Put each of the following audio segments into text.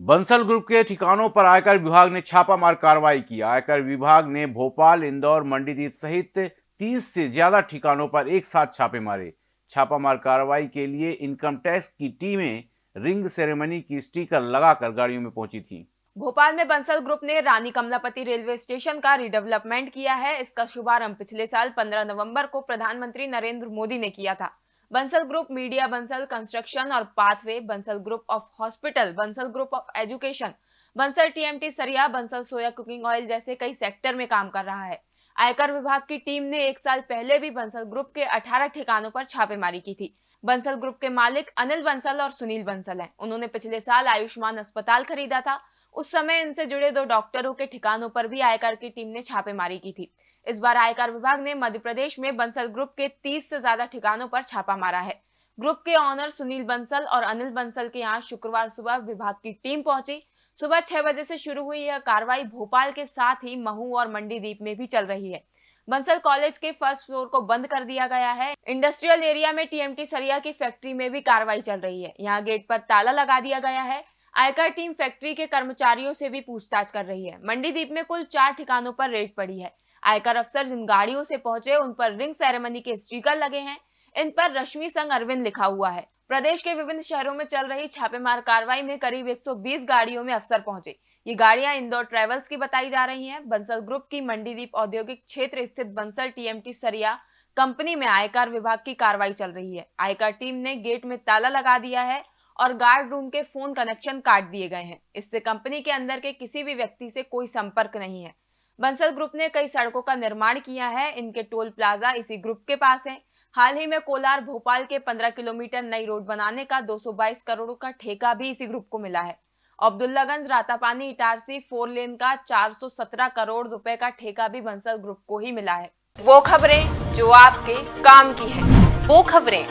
Bansal group के ठिकानों पर आयकर विभाग ने छापामार कार्रवाई की। आयकर विभाग ने भोपाल, इंदौर, मंडीदीप सहित 30 से ज़्यादा ठिकानों पर एक साथ छापे मारे। छापामार कार्रवाई के लिए इनकम टैक्स की टीमें रिंग सेरेमनी की स्टिकर लगाकर गाड़ियों में पहुँची थी। भोपाल में बंसल ग्रुप ने रानी कमलापति रेलवे स्टेशन का रिडेवलपमेंट किया है। इसका शुभारंभ पिछले साल 15 नवंबर को प्रधानमंत्री नरेंद्र मोदी ने किया था। Bansal group media, Bansal construction और pathway, Bansal group of hospital, Bansal group of education, Bansal TMT सरिया, बंसल सोया कुकिंग ऑयल जैसे कई सेक्टर में काम कर रहा है। आयकर विभाग की टीम ने एक साल पहले भी बंसल ग्रुप के 18 ठिकानों पर छापेमारी की थी। बंसल ग्रुप के मालिक अनिल बंसल और सुनील बंसल हैं। उन्होंने पिछले साल आयुष्मान अस्पताल खरीदा था। उस समय इनसे जुड़े दो डॉक्टरों के ठिकानों पर भी आयकर की टीम ने छापेमारी की थी। इस बार आयकर विभाग ने मध्य प्रदेश में बंसल ग्रुप के 30 से ज़्यादा ठिकानों पर छापा मारा है। ग्रुप के ऑनर सुनील बंसल और अनिल बंसल के यहाँ शुक्रवार सुबह विभाग की टीम पहुँची। सुबह छह बजे से शुरू हुई यह कार्रवाई भोपाल के साथ ही महू और मंडीदीप में भी चल रही है। बंसल कॉलेज के फ़र्स्ट फ्लोर को बंद कर दिया गया है। इंडस्ट्रियल एरिया में टीएमटी सरिया की फैक्ट्री में भी कार्रवाई चल रही है। यहाँ गेट पर ताला लगा दिया गया है। आयकर टीम फैक्ट्री के कर्मचारियों से भी पूछताछ कर रही है। मंडीदीप में कुल चार ठिकानों पर रेड पड़ी है। आयकर अफसर जिन गाड़ियों से पहुँचे, उन पर रिंग सेरेमनी के स्टिकर लगे हैं। इन पर रश्मि संघ अरविंद लिखा हुआ है। प्रदेश के विभिन्न शहरों में चल रही छापेमार कार्रवाई में करीब 120 गाड़ियों में अफसर पहुँचे। ये गाड़ियाँ इंदौर ट्रेवल्स की बताई जा रही हैं। बंसल ग्रुप की मंडीदीप औद्योगिक क्षेत्र स्थित बंसल टीएमटी सरिया कंपनी में आयकर विभाग की कार्रवाई चल रही है। आयकर टीम ने गेट में ताला लगा दिया है और गार्ड रूम के फ़ोन कनेक्शन काट दिए गए हैं। इससे कंपनी के अंदर के किसी भी व्यक्ति से कोई संपर्क नहीं है। बंसल ग्रुप ने कई सड़कों का निर्माण किया है इनके टोल प्लाजा इसी ग्रुप के पास है। हाल ही में कोलार भोपाल के 15 किलोमीटर नई रोड बनाने का 222 करोड़ का ठेका भी इसी ग्रुप को मिला है। अब्दुल्लागंज रातापानी इटारसी फोर लेन का 417 करोड़ रुपए का ठेका भी बंसल ग्रुप को ही मिला है। वो खबरें जो आपके काम की है। वो खबरें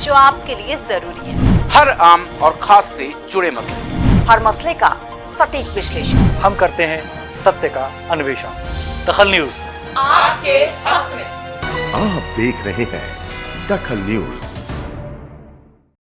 जो आपके लिए ज़रूरी है। हर आम और खास से जुड़े मसले। हर मसले का सटीक विश्लेषण। हम करते हैं सत्य का अन्वेषण। दखल न्यूज़। आपके हक में। आप देख रहे हैं दखल न्यूज़।